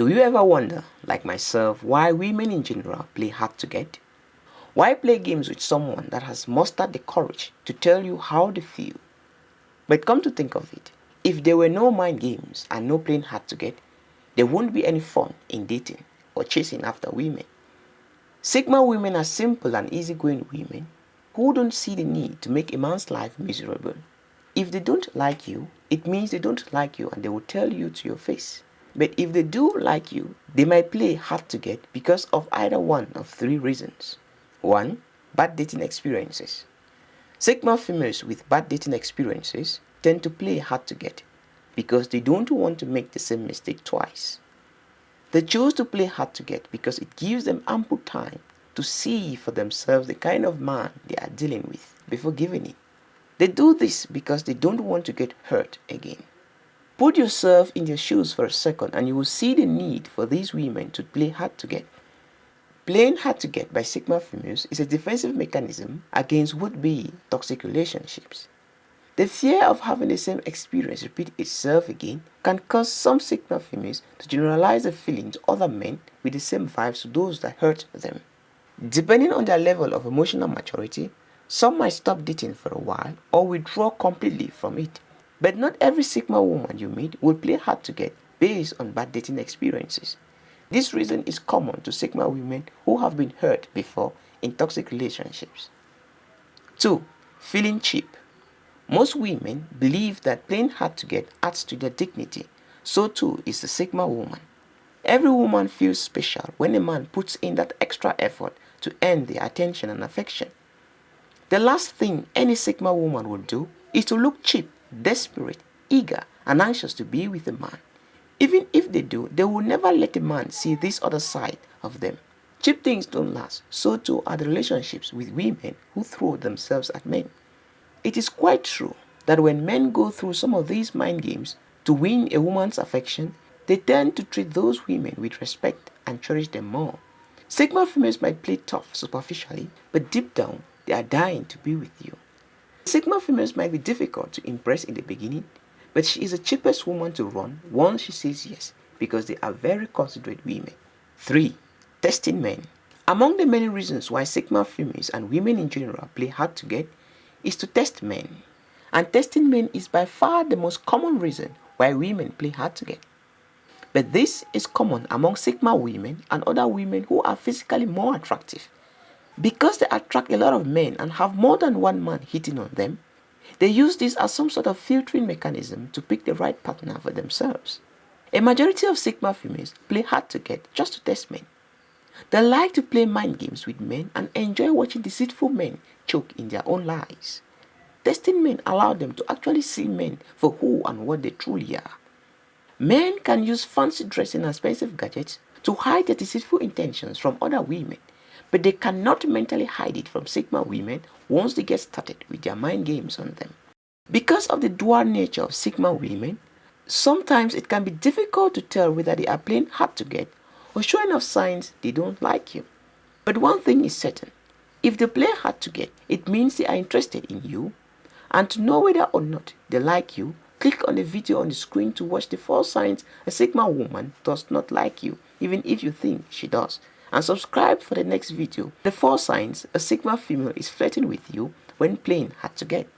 Do you ever wonder, like myself, why women in general play hard to get? Why play games with someone that has mustered the courage to tell you how they feel? But come to think of it, if there were no mind games and no playing hard to get, there wouldn't be any fun in dating or chasing after women. Sigma women are simple and easygoing women who don't see the need to make a man's life miserable. If they don't like you, it means they don't like you and they will tell you to your face. But if they do like you, they might play hard to get because of either one of three reasons. 1. Bad dating experiences. Sigma females with bad dating experiences tend to play hard to get because they don't want to make the same mistake twice. They choose to play hard to get because it gives them ample time to see for themselves the kind of man they are dealing with before giving in. They do this because they don't want to get hurt again. Put yourself in their shoes for a second and you will see the need for these women to play hard to get. Playing hard to get by Sigma females is a defensive mechanism against would-be toxic relationships. The fear of having the same experience repeat itself again can cause some Sigma females to generalize the feeling to other men with the same vibes to those that hurt them. Depending on their level of emotional maturity, some might stop dating for a while or withdraw completely from it. But not every Sigma woman you meet will play hard to get based on bad dating experiences. This reason is common to Sigma women who have been hurt before in toxic relationships. 2. Feeling cheap. Most women believe that playing hard to get adds to their dignity. So too is the Sigma woman. Every woman feels special when a man puts in that extra effort to earn their attention and affection. The last thing any Sigma woman would do is to look cheap desperate, eager, and anxious to be with a man. Even if they do, they will never let a man see this other side of them. Cheap things don't last, so too are the relationships with women who throw themselves at men. It is quite true that when men go through some of these mind games to win a woman's affection, they tend to treat those women with respect and cherish them more. Sigma females might play tough superficially, but deep down, they are dying to be with you. Sigma females might be difficult to impress in the beginning, but she is the cheapest woman to run once she says yes because they are very considerate women. 3. Testing men. Among the many reasons why Sigma females and women in general play hard to get is to test men. And testing men is by far the most common reason why women play hard to get. But this is common among Sigma women and other women who are physically more attractive because they attract a lot of men and have more than one man hitting on them, they use this as some sort of filtering mechanism to pick the right partner for themselves. A majority of Sigma females play hard to get just to test men. They like to play mind games with men and enjoy watching deceitful men choke in their own lies. Testing men allow them to actually see men for who and what they truly are. Men can use fancy dressing and expensive gadgets to hide their deceitful intentions from other women but they cannot mentally hide it from Sigma women once they get started with their mind games on them. Because of the dual nature of Sigma women, sometimes it can be difficult to tell whether they are playing hard to get or showing off signs they don't like you. But one thing is certain, if they play hard to get, it means they are interested in you. And to know whether or not they like you, click on the video on the screen to watch the four signs a Sigma woman does not like you, even if you think she does and subscribe for the next video. The four signs a Sigma female is flirting with you when playing hard to get.